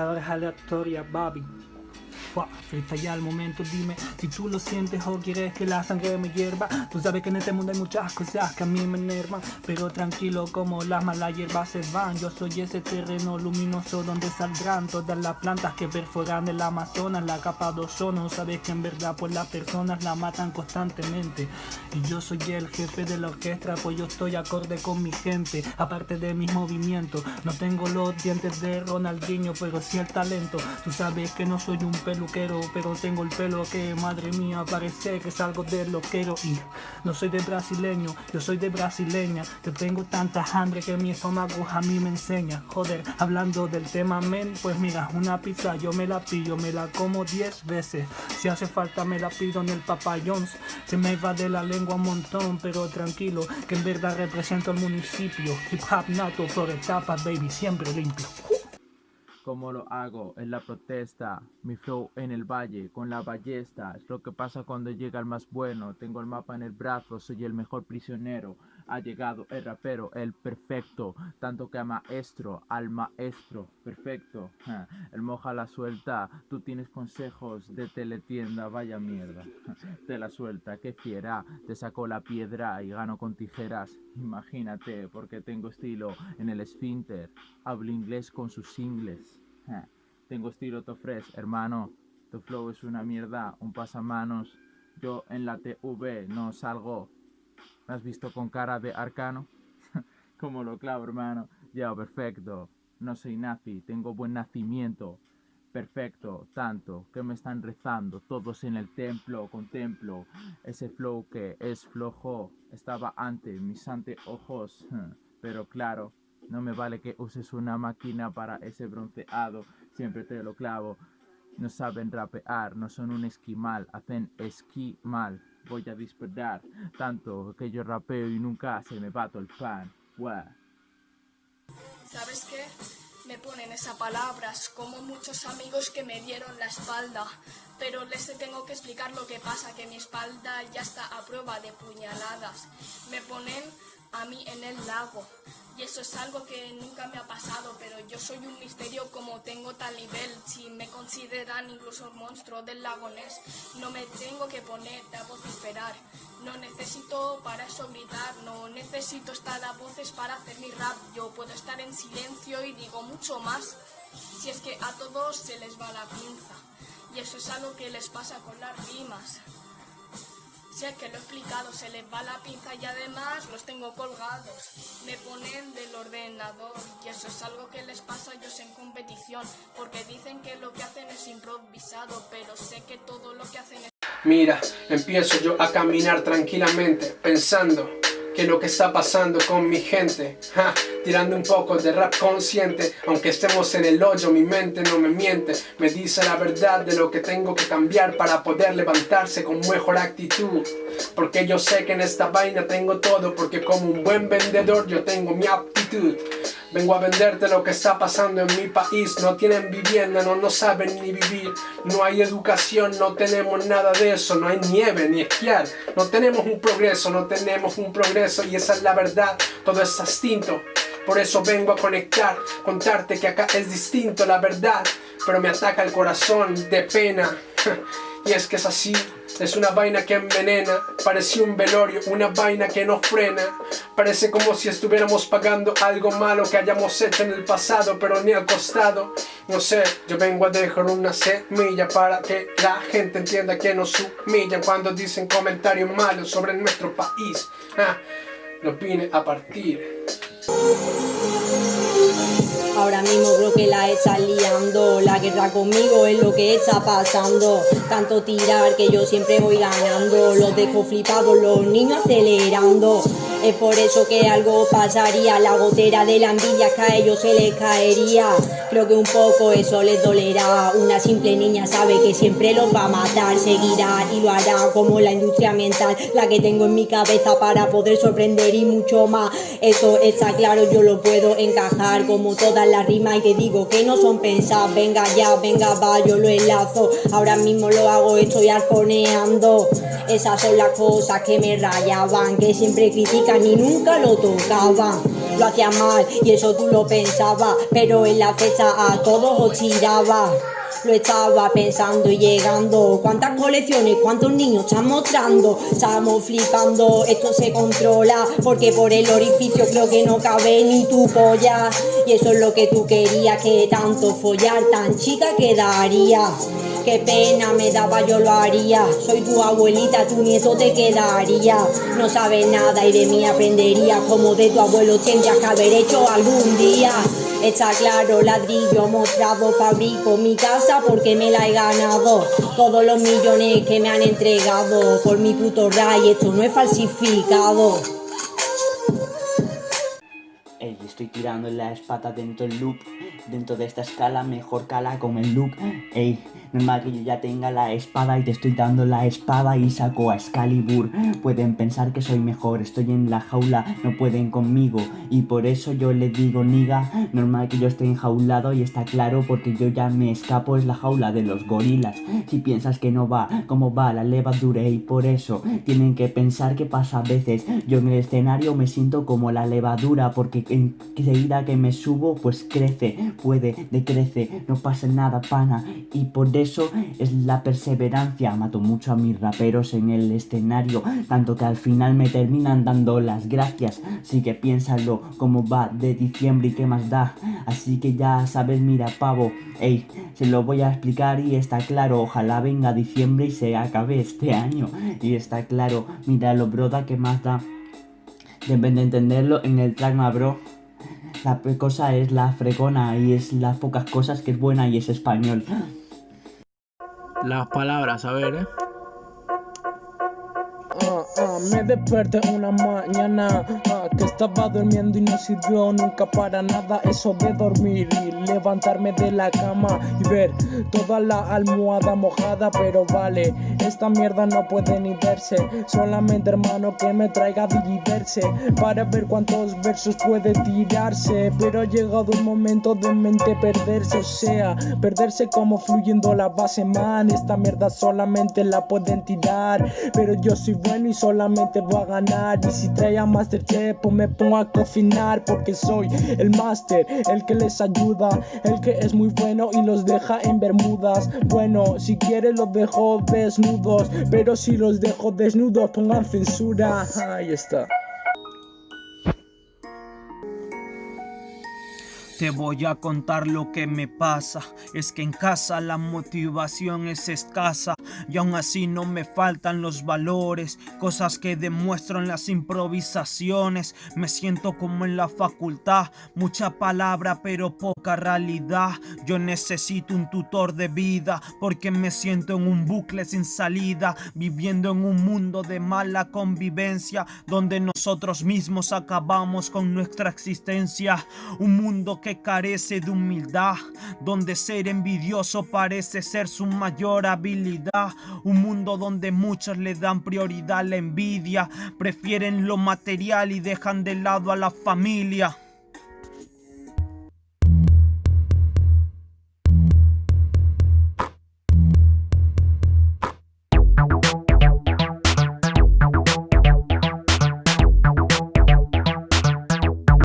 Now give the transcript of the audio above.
alla, alla Toria Babi. Frita ya al momento, dime si tú lo sientes o quieres que la sangre me hierva. Tú sabes que en este mundo hay muchas cosas que a mí me enervan, pero tranquilo como las malas hierbas se van. Yo soy ese terreno luminoso donde saldrán todas las plantas que perforan el Amazonas, la capa de ozono. Sabes que en verdad pues las personas la matan constantemente. Y yo soy el jefe de la orquesta, pues yo estoy acorde con mi gente. Aparte de mis movimientos, no tengo los dientes de Ronaldinho, pero sí el talento. Tú sabes que no soy un pelo pero tengo el pelo que, madre mía, parece que salgo de loquero. Y no soy de brasileño, yo soy de brasileña, que tengo tanta hambre que mi estómago a mí me enseña, joder, hablando del tema men, pues mira, una pizza yo me la pillo, me la como 10 veces, si hace falta me la pido en el Papa John's, se me va de la lengua un montón, pero tranquilo, que en verdad represento el municipio, hip hop nato por etapas, baby, siempre limpio. Como lo hago en la protesta, mi flow en el valle, con la ballesta, es lo que pasa cuando llega el más bueno, tengo el mapa en el brazo, soy el mejor prisionero, ha llegado el rapero, el perfecto, tanto que a maestro, al maestro, perfecto, el moja la suelta, tú tienes consejos de teletienda, vaya mierda, te la suelta, qué fiera, te sacó la piedra y gano con tijeras, imagínate, porque tengo estilo en el esfínter, hablo inglés con sus ingles, tengo estilo tofres, hermano, tu flow es una mierda, un pasamanos, yo en la TV no salgo ¿Me has visto con cara de arcano? Como lo clavo, hermano. Ya, perfecto. No soy nazi, tengo buen nacimiento. Perfecto, tanto que me están rezando todos en el templo, contemplo ese flow que es flojo, estaba ante mis anteojos, pero claro, no me vale que uses una máquina para ese bronceado, siempre te lo clavo, no saben rapear, no son un esquimal, hacen esquí mal voy a dispersar tanto que yo rapeo y nunca se me bato el pan. ¿Sabes qué? Me ponen esas palabras como muchos amigos que me dieron la espalda, pero les tengo que explicar lo que pasa, que mi espalda ya está a prueba de puñaladas. Me ponen a mí en el lago. Y eso es algo que nunca me ha pasado, pero yo soy un misterio como tengo tal nivel. Si me consideran incluso el monstruo del lago Ness, no me tengo que poner a vociferar. No necesito para eso gritar, no necesito estar a voces para hacer mi rap. Yo puedo estar en silencio y digo mucho más. Si es que a todos se les va la pinza. Y eso es algo que les pasa con las rimas. Que lo he explicado, se les va la pinza y además los tengo colgados. Me ponen del ordenador y eso es algo que les pasa a ellos en competición. Porque dicen que lo que hacen es improvisado, pero sé que todo lo que hacen es... Mira, empiezo yo a caminar tranquilamente, pensando que lo que está pasando con mi gente. Tirando un poco de rap consciente. Aunque estemos en el hoyo, mi mente no me miente. Me dice la verdad de lo que tengo que cambiar Para poder levantarse con mejor actitud. Porque yo sé que en esta vaina tengo todo Porque como un buen vendedor yo tengo mi aptitud Vengo a venderte lo que está pasando en mi país. No tienen vivienda, no, no saben ni vivir. No hay educación, no tenemos nada de eso. No hay nieve ni esquiar. No tenemos un progreso, no tenemos un progreso. Y esa es la verdad, todo es extinto por eso vengo a conectar, contarte que acá es distinto la verdad. Pero me ataca el corazón de pena Y es que es así, es una vaina que envenena Parece un velorio, una vaina que no frena. Parece como si estuviéramos pagando algo malo que hayamos hecho en el pasado Pero ni al costado. No sé, yo vengo a dejar una semilla Para que la gente entienda que nos humillan Cuando dicen comentarios malos sobre nuestro país. Ah, Lo vine a partir Ahora mismo creo que la está liando. La guerra conmigo es lo que está pasando. Tanto tirar que yo siempre voy ganando. Los dejo flipados, los niños acelerando es por eso que algo pasaría, la gotera de la envidia que a ellos se les caería. Creo que un poco eso les dolerá. Una simple niña sabe que siempre los va a matar, seguirá y lo hará como la industria mental, la que tengo en mi cabeza para poder sorprender y mucho más. Eso está claro, yo lo puedo encajar como todas las rimas y te digo que no son pensadas. Venga ya, venga va, yo lo enlazo. Ahora mismo lo hago, estoy arponeando. Esas son las cosas que me rayaban, que siempre critican ni nunca lo tocaban. lo hacía mal y eso tú lo pensabas, pero en la fecha a todos os tiraba. Lo estaba pensando y llegando. ¿Cuántas colecciones, cuántos niños están mostrando? Estamos flipando, esto se controla. Porque por el orificio creo que no cabe ni tu polla. Y eso es lo que tú querías, que tanto follar tan chica quedaría. Qué pena me daba, yo lo haría. Soy tu abuelita, tu nieto te quedaría. No sabes nada y de mí aprendería. Como de tu abuelo tendrías que haber hecho algún día. Está claro, ladrillo mostrado, fabrico mi casa porque me la he ganado. Todos los millones que me han entregado por mi puto ray, esto no es falsificado. Ey, estoy tirando la espada dentro del loop. Dentro de esta escala, mejor cala con el look. Ey, normal que yo ya tenga la espada y te estoy dando la espada y saco a Excalibur. Pueden pensar que soy mejor, estoy en la jaula, no pueden conmigo. Y por eso yo le digo, niga, normal que yo esté enjaulado y está claro porque yo ya me escapo, es la jaula de los gorilas. Si piensas que no va, como va la levadura y por eso tienen que pensar que pasa a veces. Yo en el escenario me siento como la levadura porque enseguida que me subo pues crece, puede, decrece, no pasa nada pana. Y por eso es la perseverancia. Mato mucho a mis raperos en el escenario, tanto que al final me terminan dando las gracias. Así que piénsalo, cómo va de diciembre y qué más da. Así que ya sabes, mira pavo, ey, se lo voy a explicar y está claro. Ojalá venga diciembre y se acabe este año. Y está claro, mira lo broda que más da. Deben de entenderlo en el track bro. La cosa es la fregona y es las pocas cosas que es buena y es español. Las palabras, a ver, eh. Ah, ah, me desperté una mañana ah, que estaba durmiendo y no sirvió nunca para nada eso de dormir y levantarme de la cama y ver toda la almohada mojada pero vale esta mierda no puede ni verse. Solamente hermano que me traiga dividirse para ver cuántos versos puede tirarse. Pero ha llegado el momento de mente perderse o sea perderse como fluyendo la base man esta mierda solamente la pueden tirar. Pero yo soy bueno y solamente voy a ganar y si trae a Masterchef pues me pongo a cocinar porque soy el master, el que les ayuda, el que es muy bueno y los deja en bermudas. Bueno, si quiere los dejo desnudos, pero si los dejo desnudos pongan censura. Ahí está. Te voy a contar lo que me pasa, es que en casa la motivación es escasa y aún así no me faltan los valores, cosas que demuestro en las improvisaciones, me siento como en la facultad, mucha palabra pero poca realidad, yo necesito un tutor de vida porque me siento en un bucle sin salida, viviendo en un mundo de mala convivencia donde nosotros mismos acabamos con nuestra existencia, un mundo carece de humildad, donde ser envidioso parece ser su mayor habilidad, un mundo donde muchos le dan prioridad a la envidia, prefieren lo material y dejan de lado a la familia.